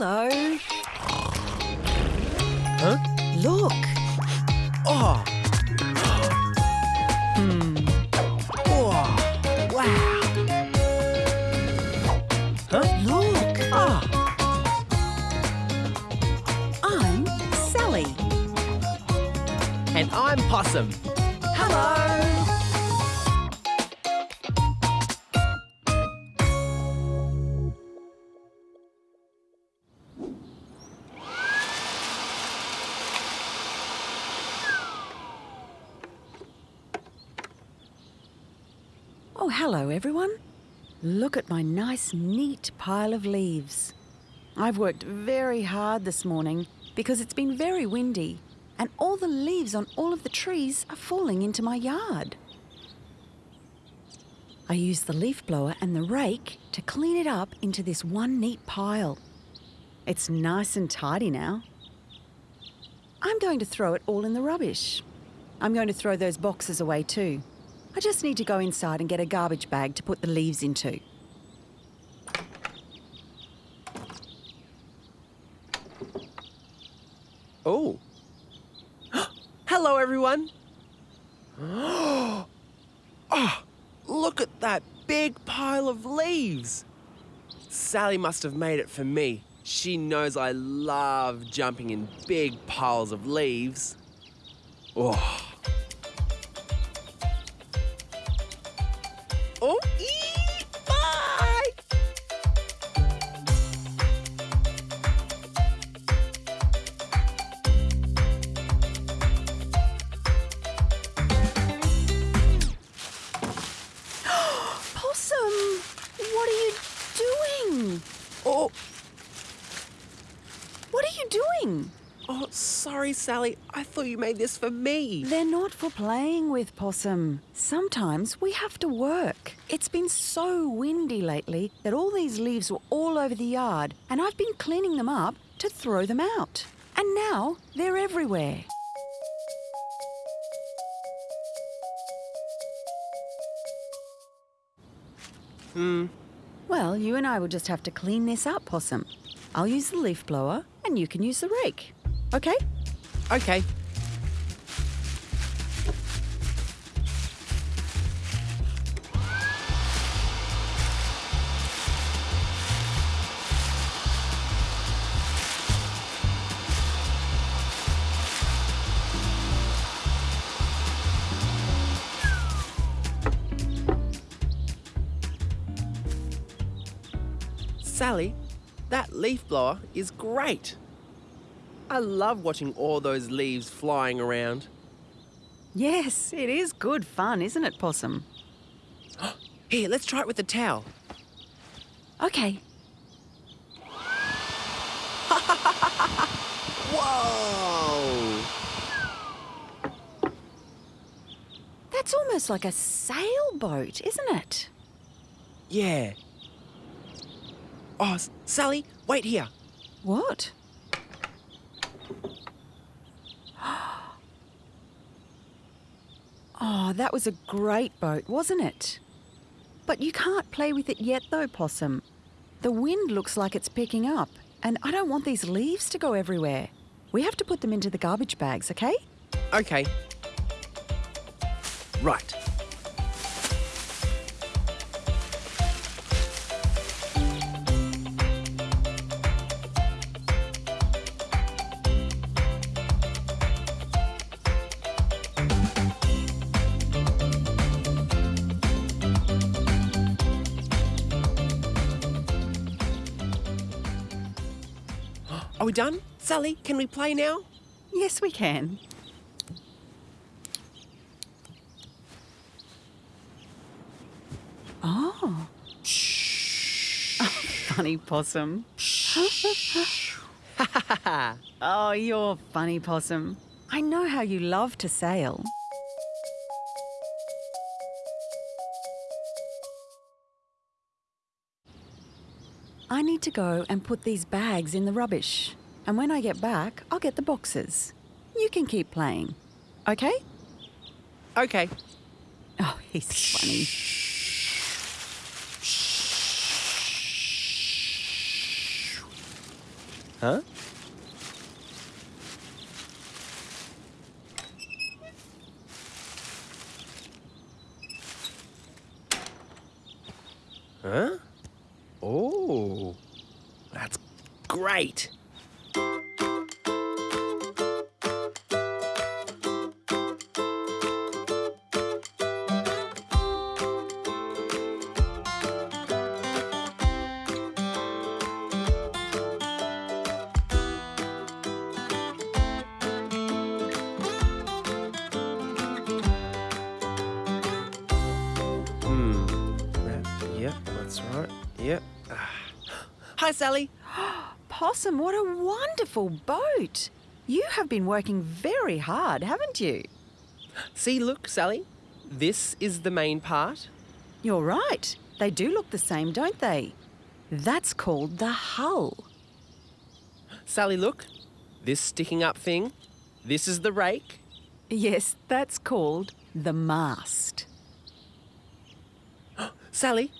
Hello. Huh? Look. Oh. Hmm. Oh. Wow. Huh? Look. Ah. I'm Sally. And I'm Possum. Oh, hello, everyone. Look at my nice, neat pile of leaves. I've worked very hard this morning because it's been very windy and all the leaves on all of the trees are falling into my yard. I use the leaf blower and the rake to clean it up into this one neat pile. It's nice and tidy now. I'm going to throw it all in the rubbish. I'm going to throw those boxes away too. I just need to go inside and get a garbage bag to put the leaves into. Oh. Hello, everyone. oh, look at that big pile of leaves. Sally must have made it for me. She knows I love jumping in big piles of leaves. Oh. Oh, ee, bye. Possum, what are you doing? Oh, What are you doing? oh, sorry, Sally. I thought you made this for me. They're not for playing with, Possum. Sometimes we have to work. It's been so windy lately that all these leaves were all over the yard, and I've been cleaning them up to throw them out. And now they're everywhere. Hmm. Well, you and I will just have to clean this up, Possum. I'll use the leaf blower, and you can use the rake. Okay? Okay. Sally, that leaf blower is great. I love watching all those leaves flying around. Yes, it is good fun, isn't it, Possum? Here, let's try it with the towel. Okay. Whoa! That's almost like a sailboat, isn't it? Yeah. Oh, Sally, wait here. What? Oh, that was a great boat, wasn't it? But you can't play with it yet, though, Possum. The wind looks like it's picking up, and I don't want these leaves to go everywhere. We have to put them into the garbage bags, okay? Okay. Right. Are we done? Sally, can we play now? Yes, we can. Oh. Shh. funny possum. oh, you're funny possum. I know how you love to sail. I need to go and put these bags in the rubbish. And when I get back, I'll get the boxes. You can keep playing. Okay? Okay. Oh, he's funny. Huh? Huh? Oh, that's great. What a wonderful boat! You have been working very hard, haven't you? See, look, Sally. This is the main part. You're right. They do look the same, don't they? That's called the hull. Sally, look. This sticking up thing. This is the rake. Yes, that's called the mast. Sally.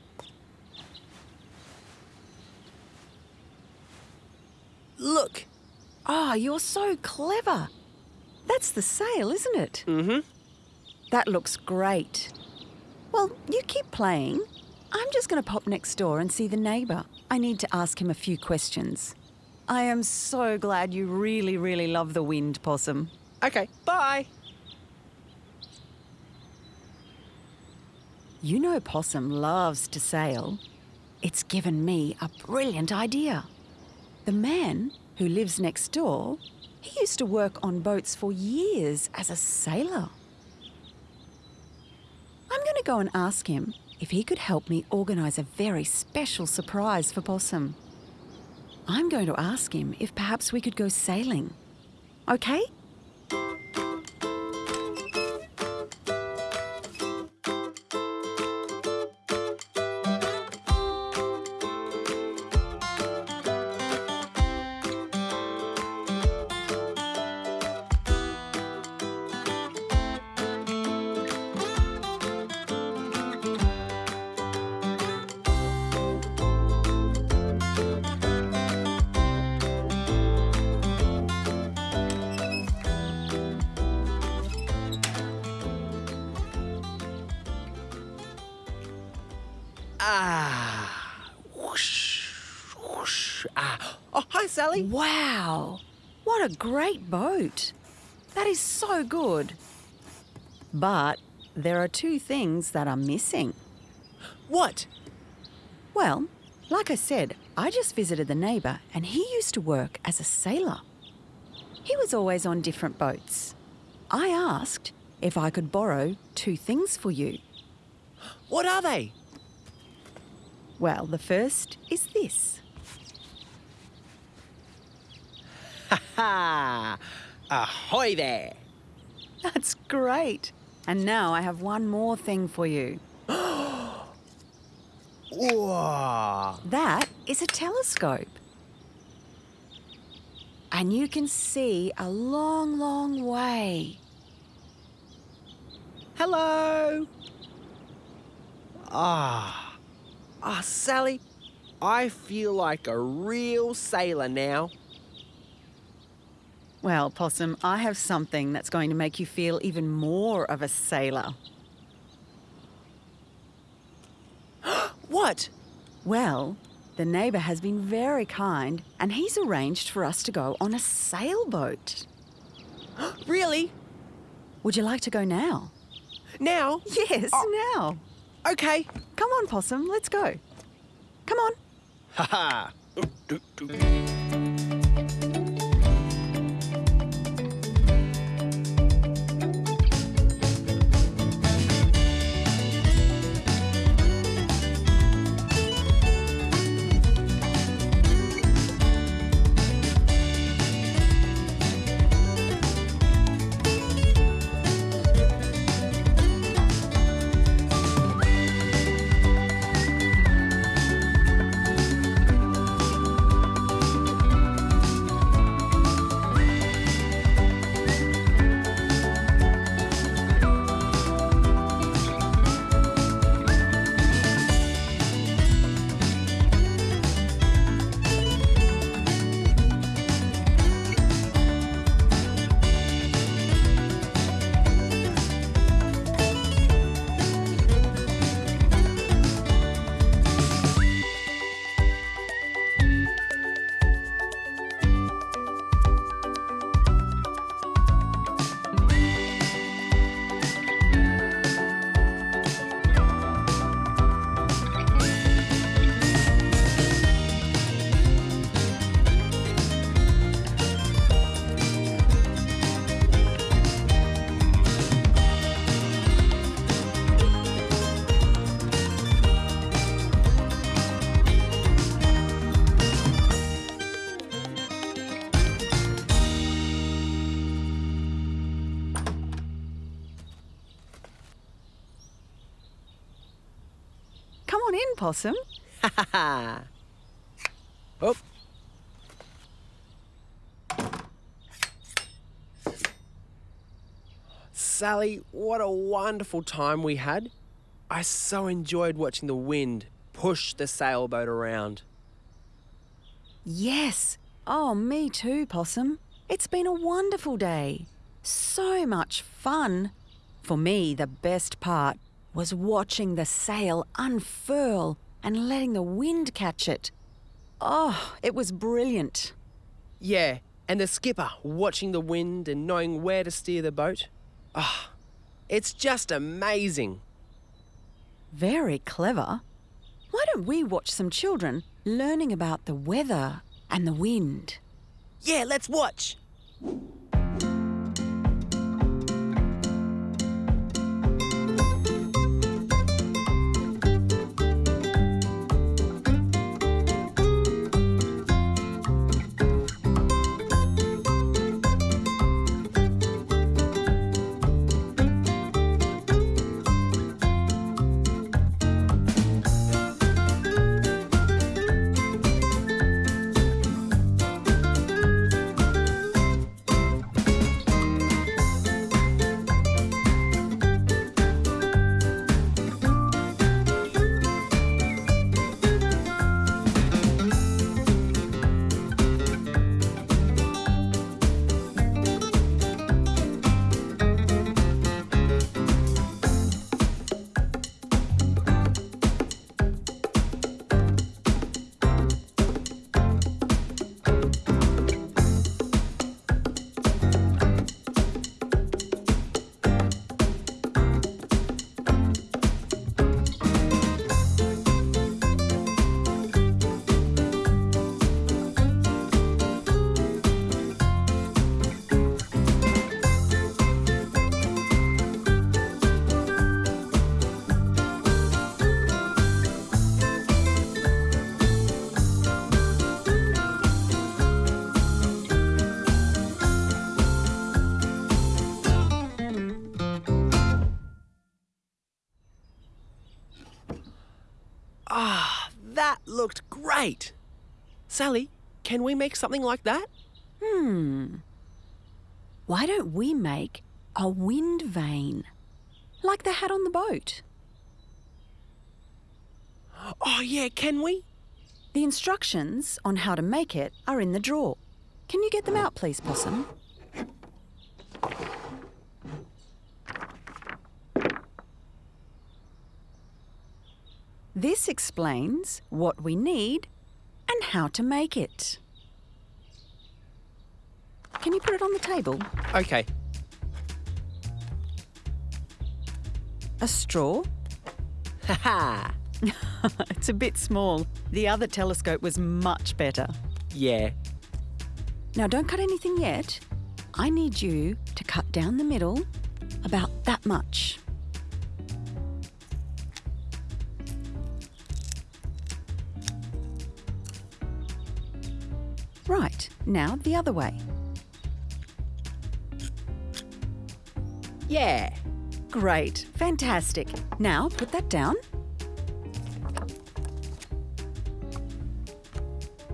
Look. Oh, you're so clever. That's the sail, isn't it? Mm-hmm. That looks great. Well, you keep playing. I'm just going to pop next door and see the neighbour. I need to ask him a few questions. I am so glad you really, really love the wind, Possum. Okay, bye. You know Possum loves to sail. It's given me a brilliant idea. The man who lives next door, he used to work on boats for years as a sailor. I'm going to go and ask him if he could help me organise a very special surprise for Possum. I'm going to ask him if perhaps we could go sailing. Okay? Ah. Whoosh. Whoosh. Ah. Oh, hi, Sally. Wow! What a great boat! That is so good. But there are two things that are missing. What? Well, like I said, I just visited the neighbour and he used to work as a sailor. He was always on different boats. I asked if I could borrow two things for you. What are they? Well, the first is this. Ha! Ha! Ahoy there! That's great. And now I have one more thing for you. Whoa! That is a telescope. And you can see a long, long way. Hello! Ah. Ah, Sally, I feel like a real sailor now. Well, Possum, I have something that's going to make you feel even more of a sailor. What? Well, the neighbour has been very kind and he's arranged for us to go on a sailboat. Really? Would you like to go now? Now? Yes, now. Okay. Come on, Possum, let's go. Come on. Ha ha! Possum. Ha ha ha. Oh. Sally, what a wonderful time we had. I so enjoyed watching the wind push the sailboat around. Yes. Oh, me too, Possum. It's been a wonderful day. So much fun. For me, the best part was watching the sail unfurl and letting the wind catch it. Oh, it was brilliant. Yeah, and the skipper watching the wind and knowing where to steer the boat. Ah, it's just amazing. Very clever. Why don't we watch some children learning about the weather and the wind? Yeah, let's watch. Ah, that looked great. Sally, can we make something like that? Hmm. Why don't we make a wind vane? Like they had on the boat. Oh, yeah, can we? The instructions on how to make it are in the drawer. Can you get them out, please, Possum? This explains what we need and how to make it. Can you put it on the table? Okay. A straw? Haha. it's a bit small. The other telescope was much better. yeah. Now, don't cut anything yet. I need you to cut down the middle about that much. Now the other way. Yeah. Great, fantastic. Now put that down.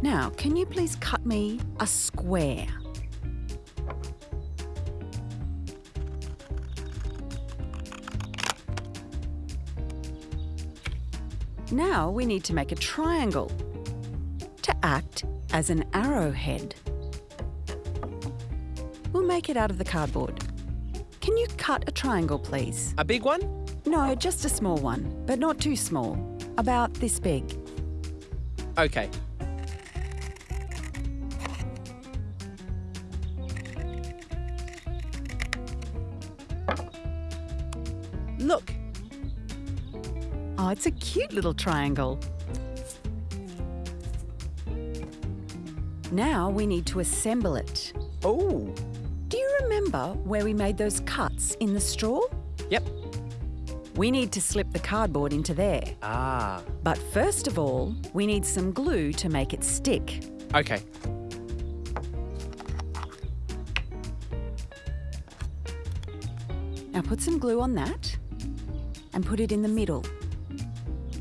Now, can you please cut me a square? Now we need to make a triangle to act as an arrowhead. Make it out of the cardboard. Can you cut a triangle, please? A big one? No, just a small one, but not too small. About this big. Okay. Look. Oh, it's a cute little triangle. Now we need to assemble it. Oh. Do you remember where we made those cuts in the straw? Yep. We need to slip the cardboard into there. Ah. But first of all, we need some glue to make it stick. Okay. Now put some glue on that and put it in the middle.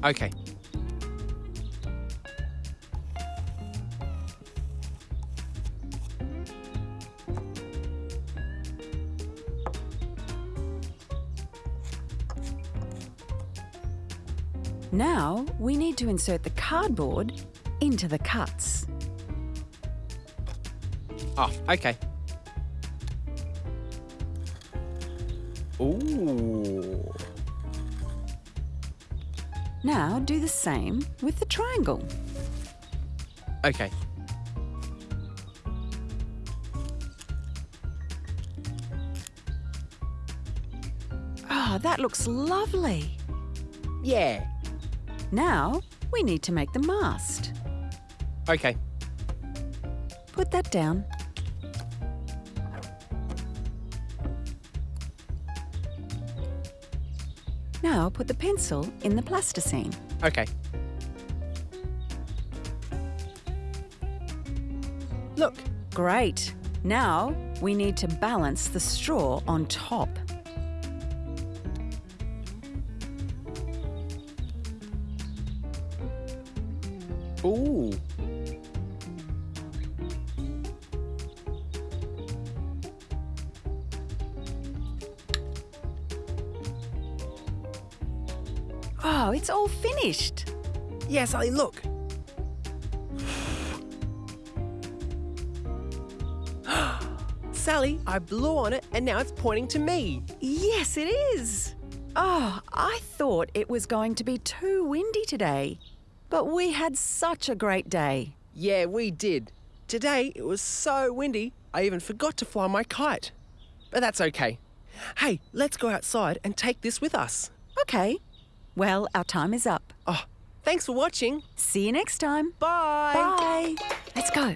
Okay. Now we need to insert the cardboard into the cuts. Oh, okay. Ooh. Now do the same with the triangle. Okay. Oh, that looks lovely. Yeah. Now we need to make the mast. Okay. Put that down. Now put the pencil in the plasticine. Okay. Look. Great. Now we need to balance the straw on top. Finished. Yeah, Sally, look. Sally, I blew on it and now it's pointing to me. Yes, it is. Oh, I thought it was going to be too windy today. But we had such a great day. Yeah, we did. Today it was so windy, I even forgot to fly my kite. But that's okay. Hey, let's go outside and take this with us. Okay. Well, our time is up. Thanks for watching. See you next time. Bye. Bye. Let's go.